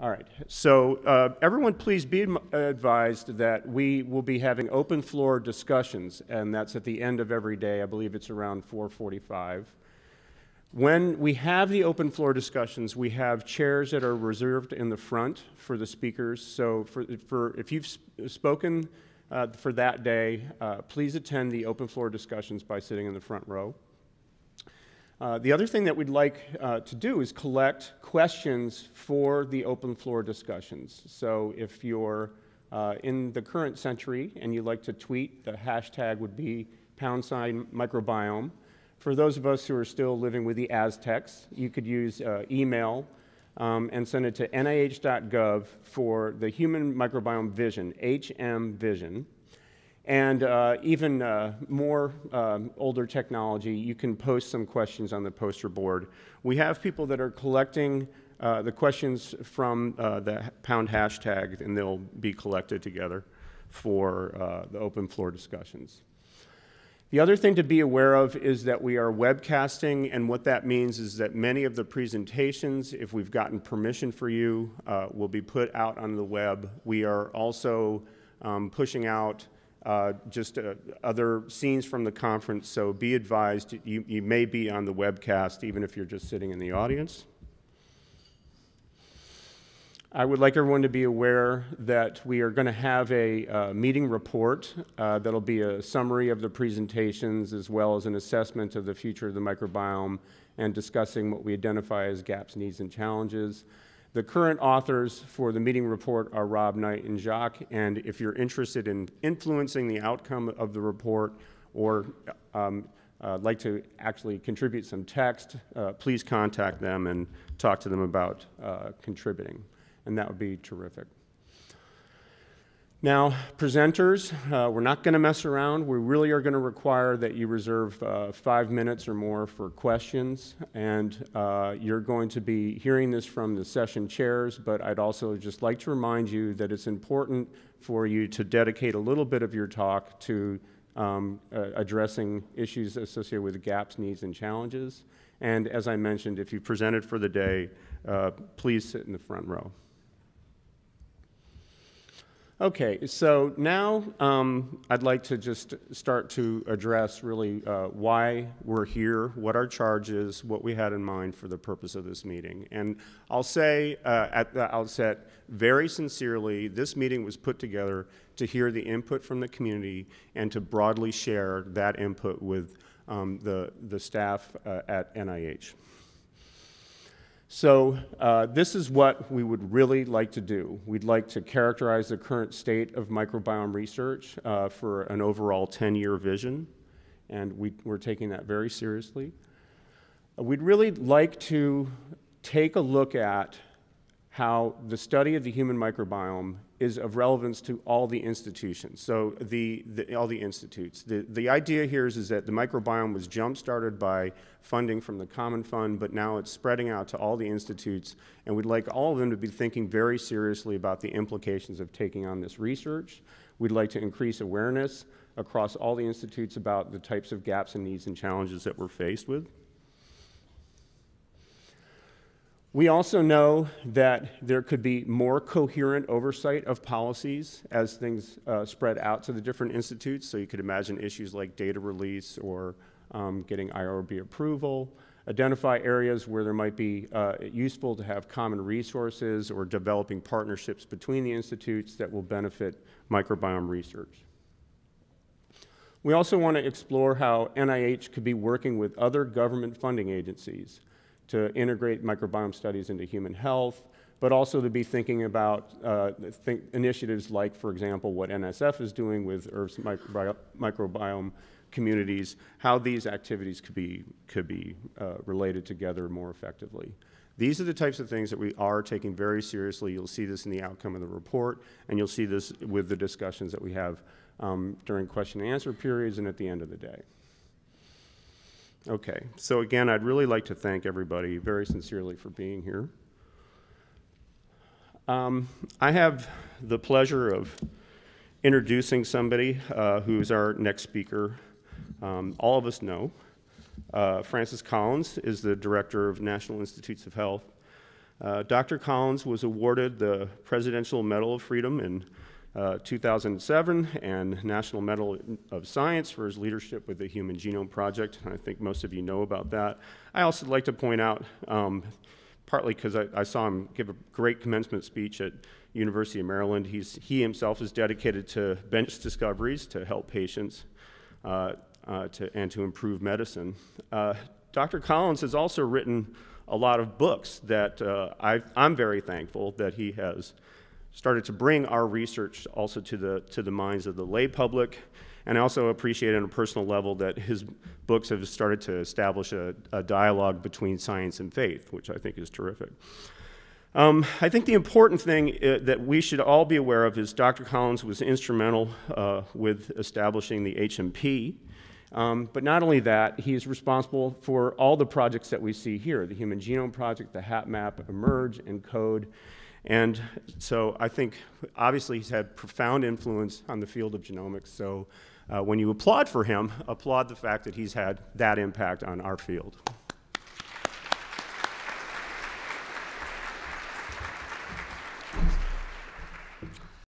All right, so uh, everyone please be advised that we will be having open floor discussions, and that's at the end of every day. I believe it's around 445. When we have the open floor discussions, we have chairs that are reserved in the front for the speakers. So for, for if you've spoken uh, for that day, uh, please attend the open floor discussions by sitting in the front row. Uh, the other thing that we'd like uh, to do is collect questions for the open floor discussions. So if you're uh, in the current century and you'd like to tweet, the hashtag would be pound sign microbiome. For those of us who are still living with the Aztecs, you could use uh, email um, and send it to nih.gov for the Human Microbiome Vision, HM Vision. And uh, even uh, more um, older technology, you can post some questions on the poster board. We have people that are collecting uh, the questions from uh, the pound hashtag, and they'll be collected together for uh, the open floor discussions. The other thing to be aware of is that we are webcasting, and what that means is that many of the presentations, if we've gotten permission for you, uh, will be put out on the web. We are also um, pushing out uh, just uh, other scenes from the conference, so be advised you, you may be on the webcast even if you're just sitting in the audience. I would like everyone to be aware that we are going to have a uh, meeting report uh, that'll be a summary of the presentations as well as an assessment of the future of the microbiome and discussing what we identify as gaps, needs, and challenges. The current authors for the meeting report are Rob Knight and Jacques, and if you're interested in influencing the outcome of the report or um, uh, like to actually contribute some text, uh, please contact them and talk to them about uh, contributing, and that would be terrific. Now, presenters, uh, we're not going to mess around. We really are going to require that you reserve uh, five minutes or more for questions. And uh, you're going to be hearing this from the session chairs, but I'd also just like to remind you that it's important for you to dedicate a little bit of your talk to um, uh, addressing issues associated with gaps, needs, and challenges. And as I mentioned, if you presented for the day, uh, please sit in the front row. Okay, so now um, I'd like to just start to address really uh, why we're here, what our charge is, what we had in mind for the purpose of this meeting. And I'll say uh, at the outset, very sincerely, this meeting was put together to hear the input from the community and to broadly share that input with um, the, the staff uh, at NIH. So uh, this is what we would really like to do. We'd like to characterize the current state of microbiome research uh, for an overall 10-year vision, and we, are taking that very seriously. We'd really like to take a look at how the study of the human microbiome is of relevance to all the institutions, so the, the, all the institutes. The, the idea here is, is that the microbiome was jump-started by funding from the Common Fund, but now it's spreading out to all the institutes, and we'd like all of them to be thinking very seriously about the implications of taking on this research. We'd like to increase awareness across all the institutes about the types of gaps and needs and challenges that we're faced with. We also know that there could be more coherent oversight of policies as things uh, spread out to the different institutes. So you could imagine issues like data release or um, getting IRB approval, identify areas where there might be uh, useful to have common resources or developing partnerships between the institutes that will benefit microbiome research. We also want to explore how NIH could be working with other government funding agencies to integrate microbiome studies into human health, but also to be thinking about uh, think initiatives like, for example, what NSF is doing with Earth's micro microbiome communities, how these activities could be, could be uh, related together more effectively. These are the types of things that we are taking very seriously. You'll see this in the outcome of the report, and you'll see this with the discussions that we have um, during question and answer periods and at the end of the day. Okay, so again, I'd really like to thank everybody very sincerely for being here. Um, I have the pleasure of introducing somebody uh, who's our next speaker. Um, all of us know. Uh, Francis Collins is the Director of National Institutes of Health. Uh, Dr. Collins was awarded the Presidential Medal of Freedom in uh, 2007 and National Medal of Science for his leadership with the Human Genome Project. I think most of you know about that. I also like to point out, um, partly because I, I, saw him give a great commencement speech at University of Maryland. He's, he himself is dedicated to bench discoveries to help patients uh, uh, to, and to improve medicine. Uh, Dr. Collins has also written a lot of books that uh, I, am very thankful that he has started to bring our research also to the, to the minds of the lay public. And I also appreciate on a personal level that his books have started to establish a, a dialogue between science and faith, which I think is terrific. Um, I think the important thing uh, that we should all be aware of is Dr. Collins was instrumental uh, with establishing the HMP. Um, but not only that, he is responsible for all the projects that we see here, the Human Genome Project, the HapMap, eMERGE, ENCODE. And so I think obviously he's had profound influence on the field of genomics. So uh, when you applaud for him, applaud the fact that he's had that impact on our field.